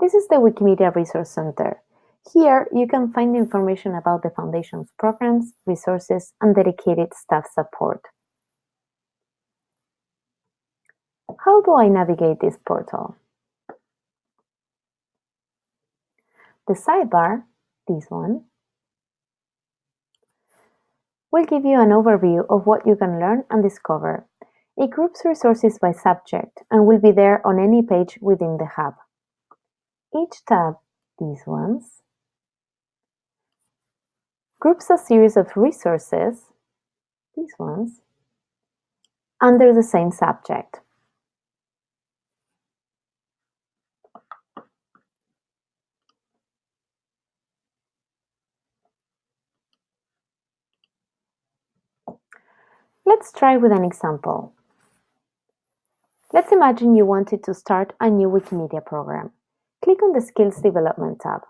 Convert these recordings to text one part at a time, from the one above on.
This is the Wikimedia Resource Center. Here, you can find information about the Foundation's programs, resources, and dedicated staff support. How do I navigate this portal? The sidebar, this one, will give you an overview of what you can learn and discover. It groups resources by subject and will be there on any page within the Hub. Each tab, these ones, groups a series of resources, these ones, under the same subject. Let's try with an example. Let's imagine you wanted to start a new Wikimedia program. Click on the Skills Development tab.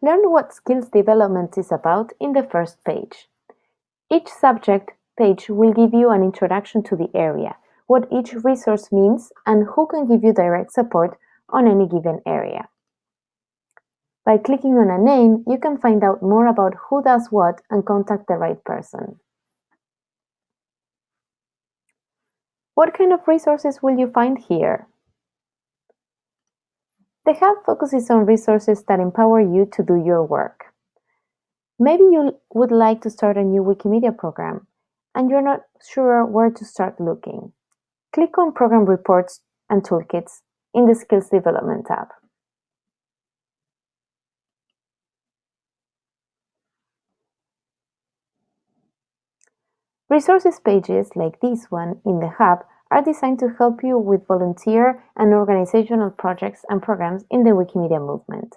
Learn what skills development is about in the first page. Each subject page will give you an introduction to the area, what each resource means, and who can give you direct support on any given area. By clicking on a name, you can find out more about who does what and contact the right person. What kind of resources will you find here? The Hub focuses on resources that empower you to do your work. Maybe you would like to start a new Wikimedia program and you're not sure where to start looking. Click on Program Reports and Toolkits in the Skills Development tab. Resources pages like this one in the Hub are designed to help you with volunteer and organizational projects and programs in the Wikimedia movement.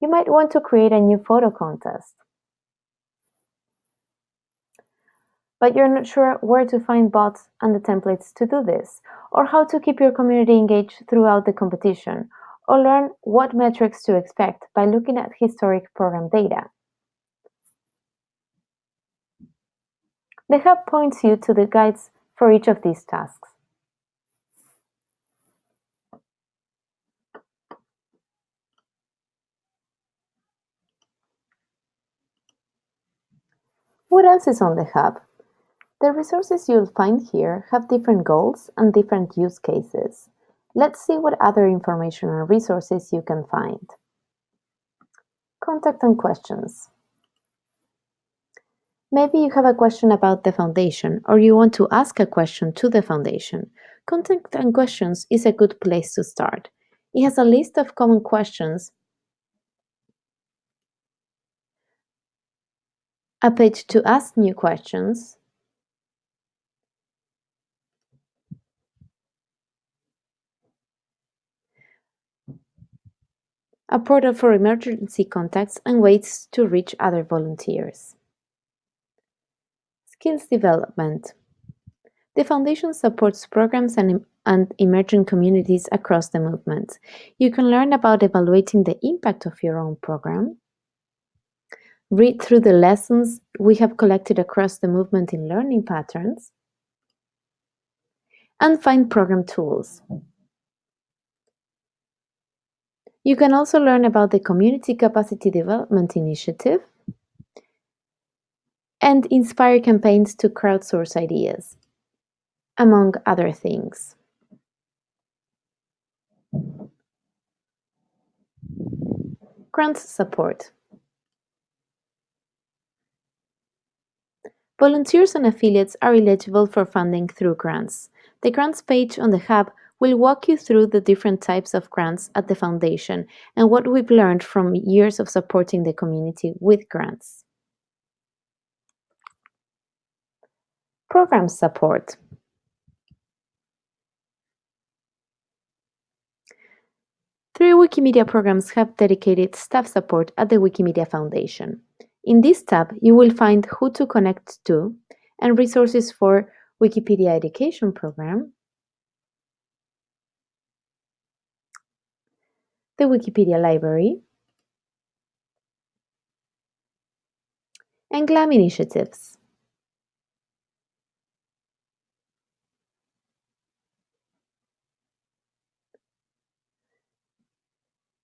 You might want to create a new photo contest. But you're not sure where to find bots and the templates to do this, or how to keep your community engaged throughout the competition, or learn what metrics to expect by looking at historic program data. The Hub points you to the guides for each of these tasks. What else is on the Hub? The resources you'll find here have different goals and different use cases. Let's see what other information and resources you can find. Contact and questions. Maybe you have a question about the foundation or you want to ask a question to the foundation. Contact and questions is a good place to start. It has a list of common questions, a page to ask new questions, a portal for emergency contacts and ways to reach other volunteers. Skills development. The Foundation supports programs and, and emerging communities across the movement. You can learn about evaluating the impact of your own program, read through the lessons we have collected across the movement in learning patterns, and find program tools. You can also learn about the Community Capacity Development Initiative, and inspire campaigns to crowdsource ideas, among other things. Grants support. Volunteers and affiliates are eligible for funding through grants. The grants page on the Hub will walk you through the different types of grants at the Foundation and what we've learned from years of supporting the community with grants. Program support. Three Wikimedia programs have dedicated staff support at the Wikimedia Foundation. In this tab, you will find who to connect to and resources for Wikipedia Education Program, the Wikipedia Library, and GLAM initiatives.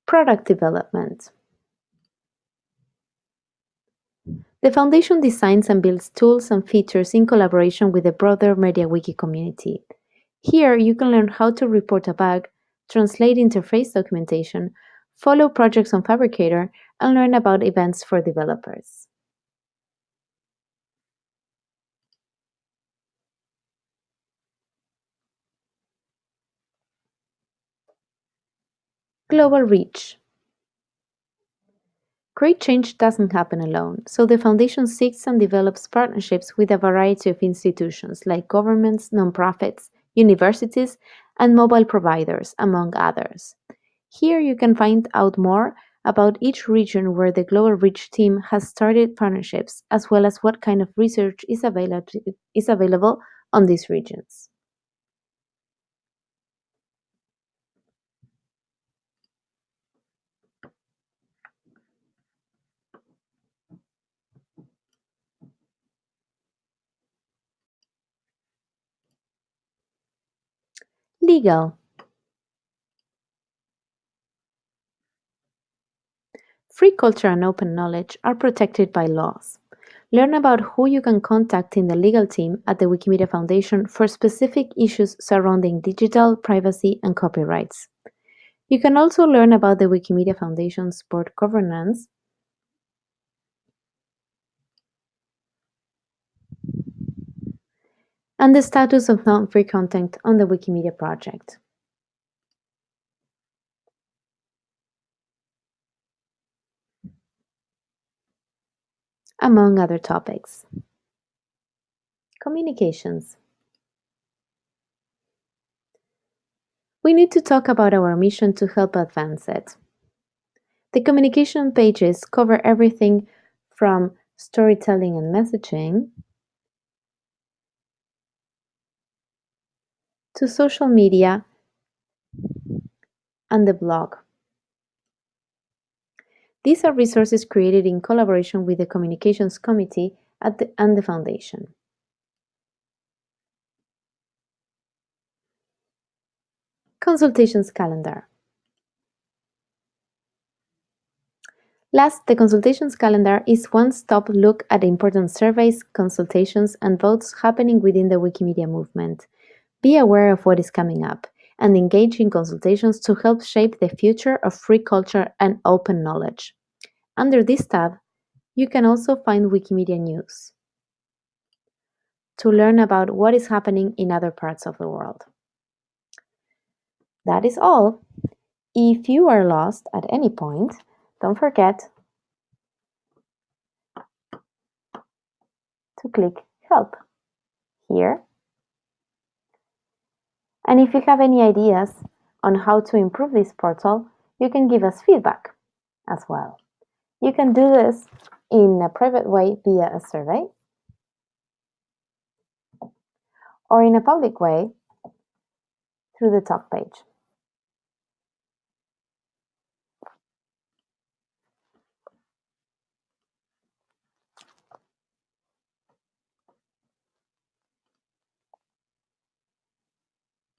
Product development. The Foundation designs and builds tools and features in collaboration with the broader MediaWiki community. Here, you can learn how to report a bug, translate interface documentation, follow projects on Phabricator, and learn about events for developers. Global reach. Great change doesn't happen alone, so the Foundation seeks and develops partnerships with a variety of institutions like governments, nonprofits, universities, and mobile providers, among others. Here you can find out more about each region where the Global Reach team has started partnerships, as well as what kind of research is, is available on these regions. Legal Free culture and open knowledge are protected by laws. Learn about who you can contact in the legal team at the Wikimedia Foundation for specific issues surrounding digital, privacy, and copyrights. You can also learn about the Wikimedia Foundation's board governance and the status of non-free content on the Wikimedia project. Among other topics. Communications. We need to talk about our mission to help advance it. The communication pages cover everything from storytelling and messaging to social media and the blog. These are resources created in collaboration with the Communications Committee the, and the Foundation. Consultations calendar. Last, the consultations calendar is one-stop look at important surveys, consultations, and votes happening within the Wikimedia movement. Be aware of what is coming up and engage in consultations to help shape the future of free culture and open knowledge. Under this tab, you can also find Wikimedia news to learn about what is happening in other parts of the world. That is all. If you are lost at any point, don't forget to click Help here and if you have any ideas on how to improve this portal, you can give us feedback as well. You can do this in a private way via a survey or in a public way through the talk page.